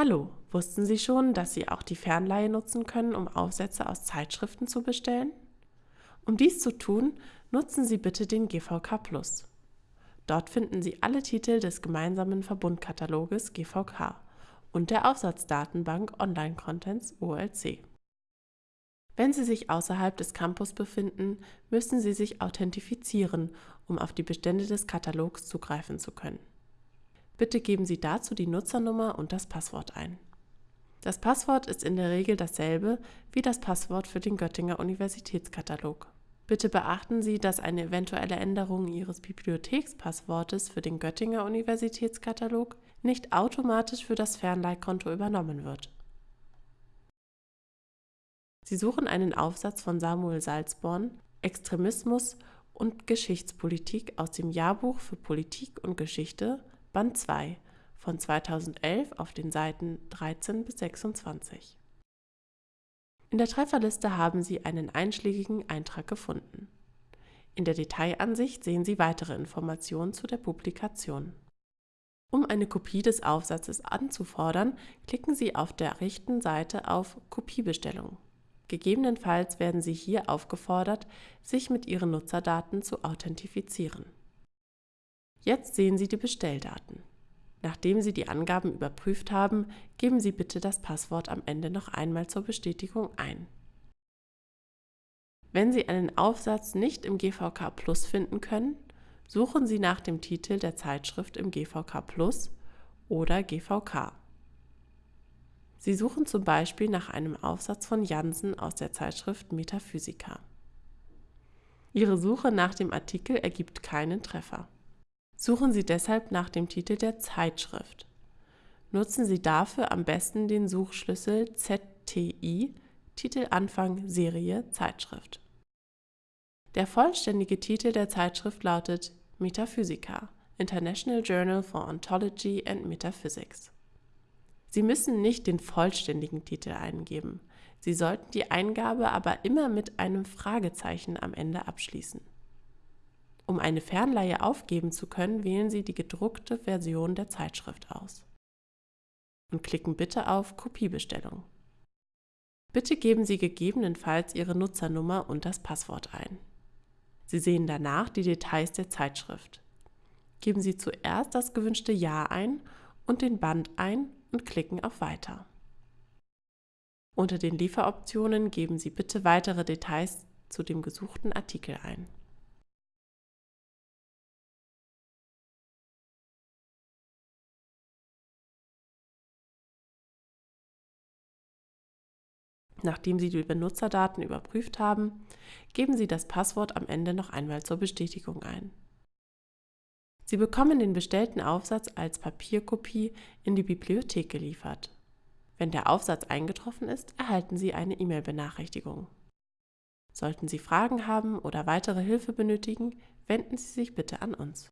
Hallo, wussten Sie schon, dass Sie auch die Fernleihe nutzen können, um Aufsätze aus Zeitschriften zu bestellen? Um dies zu tun, nutzen Sie bitte den GVK Plus. Dort finden Sie alle Titel des gemeinsamen Verbundkataloges GVK und der Aufsatzdatenbank Online Contents OLC. Wenn Sie sich außerhalb des Campus befinden, müssen Sie sich authentifizieren, um auf die Bestände des Katalogs zugreifen zu können. Bitte geben Sie dazu die Nutzernummer und das Passwort ein. Das Passwort ist in der Regel dasselbe wie das Passwort für den Göttinger Universitätskatalog. Bitte beachten Sie, dass eine eventuelle Änderung Ihres Bibliothekspasswortes für den Göttinger Universitätskatalog nicht automatisch für das Fernleihkonto übernommen wird. Sie suchen einen Aufsatz von Samuel Salzborn, Extremismus und Geschichtspolitik aus dem Jahrbuch für Politik und Geschichte Band 2 von 2011 auf den Seiten 13 bis 26. In der Trefferliste haben Sie einen einschlägigen Eintrag gefunden. In der Detailansicht sehen Sie weitere Informationen zu der Publikation. Um eine Kopie des Aufsatzes anzufordern, klicken Sie auf der rechten Seite auf Kopiebestellung. Gegebenenfalls werden Sie hier aufgefordert, sich mit Ihren Nutzerdaten zu authentifizieren. Jetzt sehen Sie die Bestelldaten. Nachdem Sie die Angaben überprüft haben, geben Sie bitte das Passwort am Ende noch einmal zur Bestätigung ein. Wenn Sie einen Aufsatz nicht im GVK Plus finden können, suchen Sie nach dem Titel der Zeitschrift im GVK Plus oder GVK. Sie suchen zum Beispiel nach einem Aufsatz von Jansen aus der Zeitschrift Metaphysica. Ihre Suche nach dem Artikel ergibt keinen Treffer. Suchen Sie deshalb nach dem Titel der Zeitschrift. Nutzen Sie dafür am besten den Suchschlüssel ZTI, Titelanfang Serie Zeitschrift. Der vollständige Titel der Zeitschrift lautet Metaphysica, International Journal for Ontology and Metaphysics. Sie müssen nicht den vollständigen Titel eingeben. Sie sollten die Eingabe aber immer mit einem Fragezeichen am Ende abschließen. Um eine Fernleihe aufgeben zu können, wählen Sie die gedruckte Version der Zeitschrift aus und klicken bitte auf Kopiebestellung. Bitte geben Sie gegebenenfalls Ihre Nutzernummer und das Passwort ein. Sie sehen danach die Details der Zeitschrift. Geben Sie zuerst das gewünschte Jahr ein und den Band ein und klicken auf Weiter. Unter den Lieferoptionen geben Sie bitte weitere Details zu dem gesuchten Artikel ein. Nachdem Sie die Benutzerdaten überprüft haben, geben Sie das Passwort am Ende noch einmal zur Bestätigung ein. Sie bekommen den bestellten Aufsatz als Papierkopie in die Bibliothek geliefert. Wenn der Aufsatz eingetroffen ist, erhalten Sie eine E-Mail-Benachrichtigung. Sollten Sie Fragen haben oder weitere Hilfe benötigen, wenden Sie sich bitte an uns.